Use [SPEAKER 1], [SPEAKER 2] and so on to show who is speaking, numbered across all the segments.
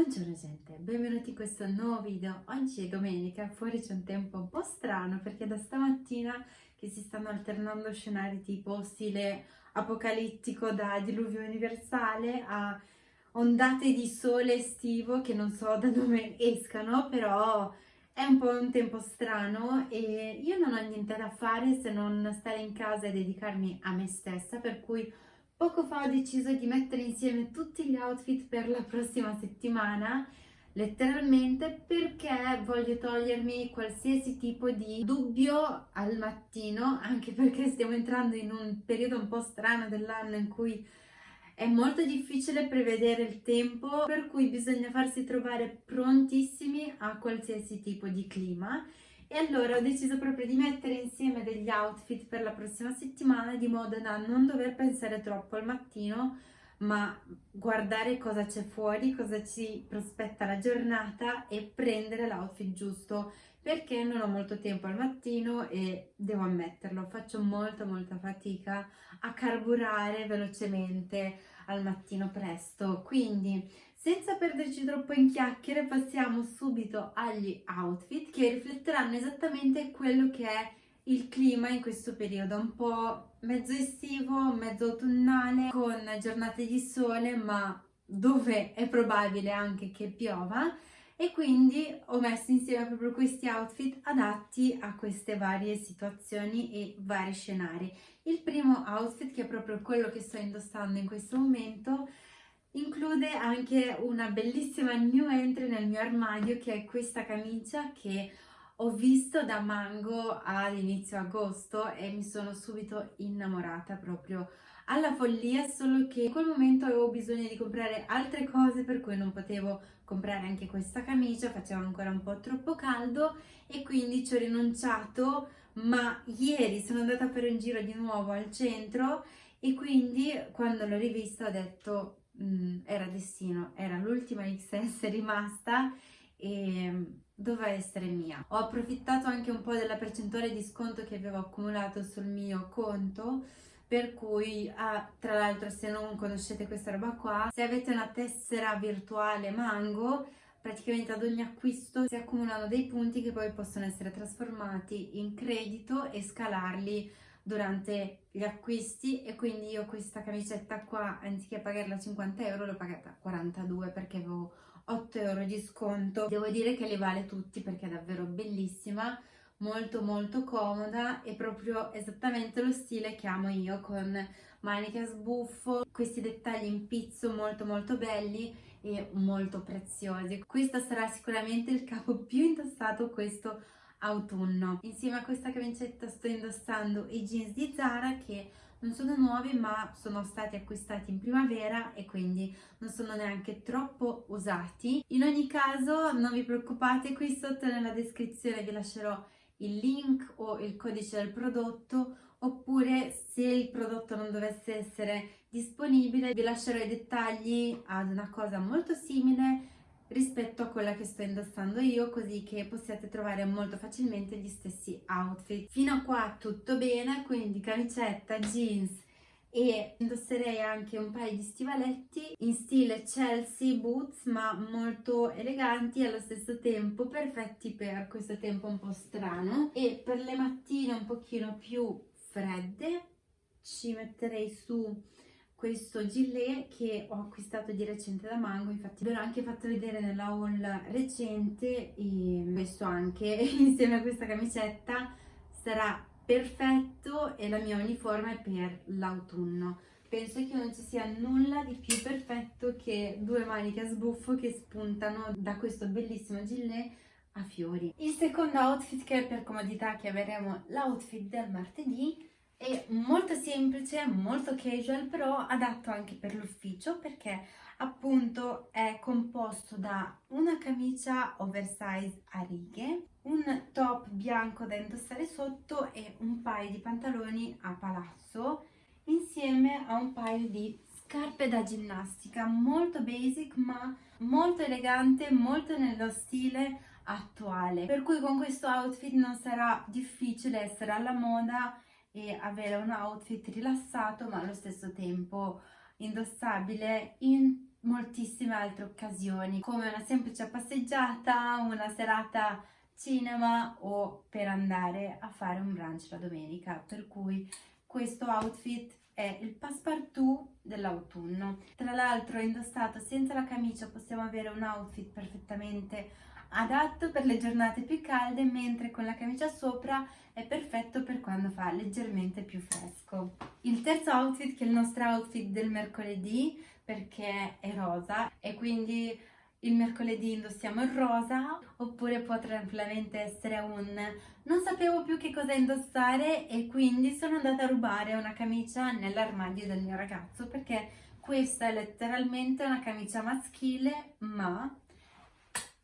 [SPEAKER 1] Buongiorno gente, benvenuti in questo nuovo video. Oggi è domenica, fuori c'è un tempo un po' strano perché da stamattina che si stanno alternando scenari tipo stile apocalittico da diluvio universale a ondate di sole estivo che non so da dove escano, però è un po' un tempo strano e io non ho niente da fare se non stare in casa e dedicarmi a me stessa, per cui Poco fa ho deciso di mettere insieme tutti gli outfit per la prossima settimana, letteralmente perché voglio togliermi qualsiasi tipo di dubbio al mattino, anche perché stiamo entrando in un periodo un po' strano dell'anno in cui è molto difficile prevedere il tempo, per cui bisogna farsi trovare prontissimi a qualsiasi tipo di clima e allora ho deciso proprio di mettere insieme degli outfit per la prossima settimana di modo da non dover pensare troppo al mattino ma guardare cosa c'è fuori, cosa ci prospetta la giornata e prendere l'outfit giusto perché non ho molto tempo al mattino e devo ammetterlo, faccio molta molta fatica a carburare velocemente al mattino presto, quindi senza perderci troppo in chiacchiere passiamo subito agli outfit che rifletteranno esattamente quello che è il clima in questo periodo, un po' mezzo estivo, mezzo autunnale, con giornate di sole ma dove è probabile anche che piova e quindi ho messo insieme proprio questi outfit adatti a queste varie situazioni e vari scenari. Il primo outfit, che è proprio quello che sto indossando in questo momento, Include anche una bellissima new entry nel mio armadio che è questa camicia che ho visto da Mango ad inizio agosto e mi sono subito innamorata proprio alla follia, solo che in quel momento avevo bisogno di comprare altre cose per cui non potevo comprare anche questa camicia, faceva ancora un po' troppo caldo e quindi ci ho rinunciato, ma ieri sono andata per un giro di nuovo al centro e quindi quando l'ho rivista ho detto Mm, era destino, era l'ultima XS rimasta e mm, doveva essere mia. Ho approfittato anche un po' della percentuale di sconto che avevo accumulato sul mio conto per cui, ah, tra l'altro se non conoscete questa roba qua, se avete una tessera virtuale Mango, praticamente ad ogni acquisto si accumulano dei punti che poi possono essere trasformati in credito e scalarli durante gli acquisti e quindi io questa camicetta qua anziché pagarla 50 euro l'ho pagata 42 perché avevo 8 euro di sconto. Devo dire che le vale tutti perché è davvero bellissima molto molto comoda e proprio esattamente lo stile che amo io con maniche a sbuffo questi dettagli in pizzo molto molto belli e molto preziosi. Questo sarà sicuramente il capo più indossato questo autunno. Insieme a questa camicetta sto indossando i jeans di Zara che non sono nuovi ma sono stati acquistati in primavera e quindi non sono neanche troppo usati. In ogni caso non vi preoccupate, qui sotto nella descrizione vi lascerò il link o il codice del prodotto oppure se il prodotto non dovesse essere disponibile vi lascerò i dettagli ad una cosa molto simile rispetto a quella che sto indossando io così che possiate trovare molto facilmente gli stessi outfit. Fino a qua tutto bene, quindi camicetta, jeans e indosserei anche un paio di stivaletti in stile Chelsea boots ma molto eleganti e allo stesso tempo perfetti per questo tempo un po' strano e per le mattine un pochino più fredde ci metterei su questo gilet che ho acquistato di recente da Mango, infatti ve l'ho anche fatto vedere nella haul recente e questo anche insieme a questa camicetta sarà perfetto e la mia uniforme per l'autunno. Penso che non ci sia nulla di più perfetto che due maniche a sbuffo che spuntano da questo bellissimo gilet a fiori. Il secondo outfit che è per comodità chiameremo l'outfit del martedì è molto semplice, molto casual, però adatto anche per l'ufficio perché appunto è composto da una camicia oversize a righe, un top bianco da indossare sotto e un paio di pantaloni a palazzo insieme a un paio di scarpe da ginnastica molto basic ma molto elegante, molto nello stile attuale. Per cui con questo outfit non sarà difficile essere alla moda e avere un outfit rilassato ma allo stesso tempo indossabile in moltissime altre occasioni come una semplice passeggiata, una serata cinema o per andare a fare un brunch la domenica. Per cui questo outfit è il passepartout dell'autunno. Tra l'altro indossato senza la camicia possiamo avere un outfit perfettamente adatto per le giornate più calde mentre con la camicia sopra è perfetto per quando fa leggermente più fresco. Il terzo outfit che è il nostro outfit del mercoledì perché è rosa e quindi il mercoledì indossiamo il rosa oppure può tranquillamente essere un non sapevo più che cosa indossare e quindi sono andata a rubare una camicia nell'armadio del mio ragazzo perché questa è letteralmente una camicia maschile ma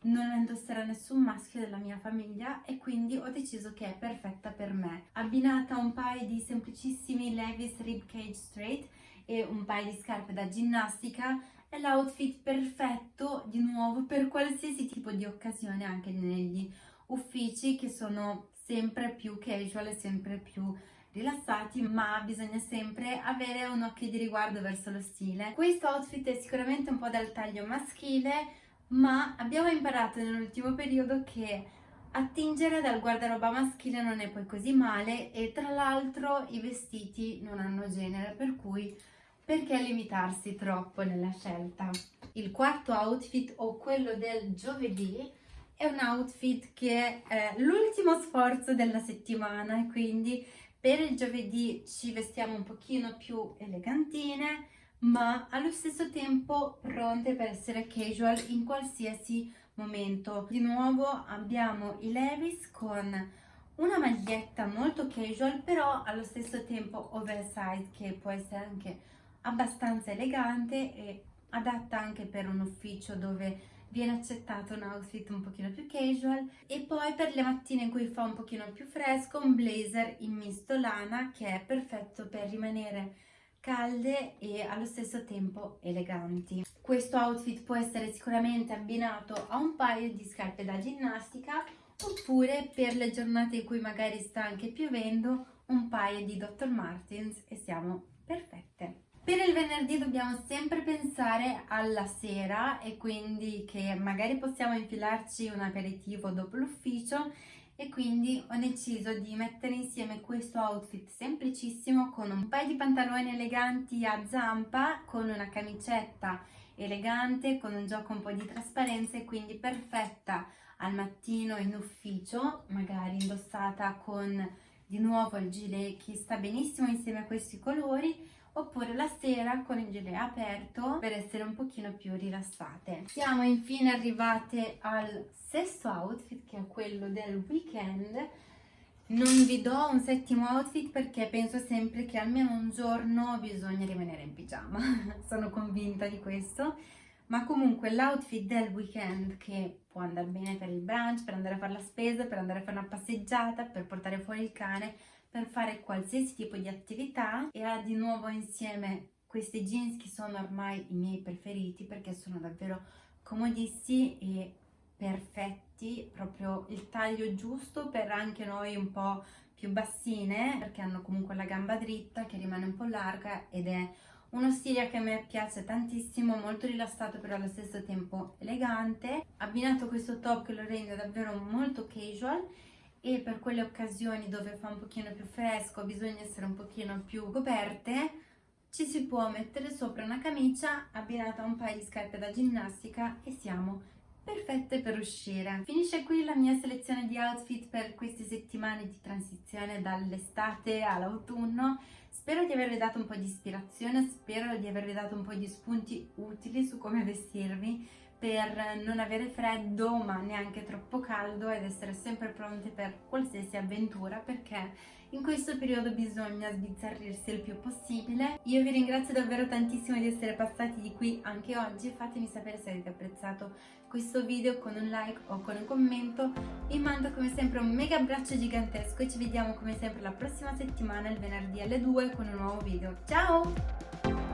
[SPEAKER 1] non la indosserà nessun maschio della mia famiglia e quindi ho deciso che è perfetta per me. Abbinata a un paio di semplicissimi Levi's Rib Cage Straight e un paio di scarpe da ginnastica è l'outfit perfetto di nuovo per qualsiasi tipo di occasione anche negli uffici che sono sempre più casual e sempre più rilassati ma bisogna sempre avere un occhio di riguardo verso lo stile. Questo outfit è sicuramente un po' dal taglio maschile ma abbiamo imparato nell'ultimo periodo che attingere dal guardaroba maschile non è poi così male e tra l'altro i vestiti non hanno genere per cui perché limitarsi troppo nella scelta? Il quarto outfit o quello del giovedì è un outfit che è l'ultimo sforzo della settimana e quindi per il giovedì ci vestiamo un pochino più elegantine ma allo stesso tempo pronte per essere casual in qualsiasi momento. Di nuovo abbiamo i Levis con una maglietta molto casual però allo stesso tempo oversize che può essere anche abbastanza elegante e adatta anche per un ufficio dove viene accettato un outfit un pochino più casual e poi per le mattine in cui fa un pochino più fresco un blazer in misto lana che è perfetto per rimanere calde e allo stesso tempo eleganti. Questo outfit può essere sicuramente abbinato a un paio di scarpe da ginnastica oppure per le giornate in cui magari sta anche piovendo un paio di Dr. Martens e siamo perfette. Per il venerdì dobbiamo sempre pensare alla sera e quindi che magari possiamo infilarci un aperitivo dopo l'ufficio e quindi ho deciso di mettere insieme questo outfit semplicissimo con un paio di pantaloni eleganti a zampa, con una camicetta elegante, con un gioco un po' di trasparenza e quindi perfetta al mattino in ufficio, magari indossata con di nuovo il gilet che sta benissimo insieme a questi colori oppure la sera con il gilet aperto per essere un pochino più rilassate. Siamo infine arrivate al sesto outfit che è quello del weekend. Non vi do un settimo outfit perché penso sempre che almeno un giorno bisogna rimanere in pigiama, sono convinta di questo. Ma comunque l'outfit del weekend che può andare bene per il brunch, per andare a fare la spesa, per andare a fare una passeggiata, per portare fuori il cane, per fare qualsiasi tipo di attività e ha di nuovo insieme questi jeans che sono ormai i miei preferiti perché sono davvero comodissimi e perfetti, proprio il taglio giusto per anche noi un po' più bassine perché hanno comunque la gamba dritta che rimane un po' larga ed è uno stile che a me piace tantissimo, molto rilassato però allo stesso tempo elegante, abbinato questo top che lo rende davvero molto casual e per quelle occasioni dove fa un pochino più fresco, bisogna essere un pochino più coperte, ci si può mettere sopra una camicia abbinata a un paio di scarpe da ginnastica e siamo perfette per uscire. Finisce qui la mia selezione di outfit per queste settimane di transizione dall'estate all'autunno. Spero di avervi dato un po' di ispirazione, spero di avervi dato un po' di spunti utili su come vestirvi per non avere freddo ma neanche troppo caldo ed essere sempre pronte per qualsiasi avventura perché in questo periodo bisogna sbizzarrirsi il più possibile. Io vi ringrazio davvero tantissimo di essere passati di qui anche oggi, fatemi sapere se avete apprezzato questo video con un like o con un commento. Vi mando come sempre un mega abbraccio gigantesco e ci vediamo come sempre la prossima settimana il venerdì alle 2 con un nuovo video. Ciao!